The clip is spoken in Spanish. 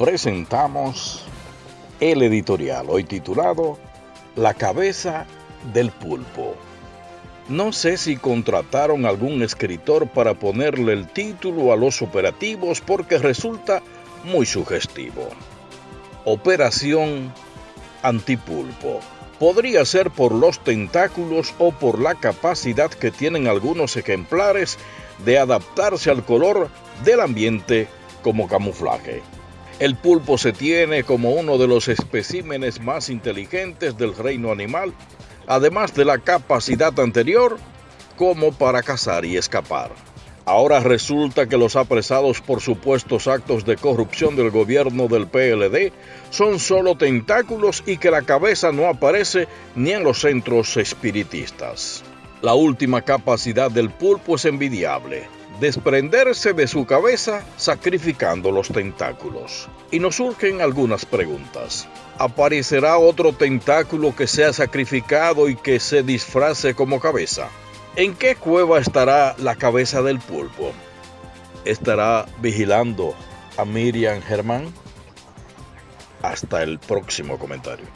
presentamos el editorial, hoy titulado La cabeza del pulpo. No sé si contrataron algún escritor para ponerle el título a los operativos porque resulta muy sugestivo. Operación Antipulpo. Podría ser por los tentáculos o por la capacidad que tienen algunos ejemplares de adaptarse al color del ambiente como camuflaje. El pulpo se tiene como uno de los especímenes más inteligentes del reino animal, además de la capacidad anterior como para cazar y escapar. Ahora resulta que los apresados por supuestos actos de corrupción del gobierno del PLD son solo tentáculos y que la cabeza no aparece ni en los centros espiritistas. La última capacidad del pulpo es envidiable, desprenderse de su cabeza sacrificando los tentáculos. Y nos surgen algunas preguntas. ¿Aparecerá otro tentáculo que sea sacrificado y que se disfrace como cabeza? ¿En qué cueva estará la cabeza del pulpo? ¿Estará vigilando a Miriam Germán? Hasta el próximo comentario.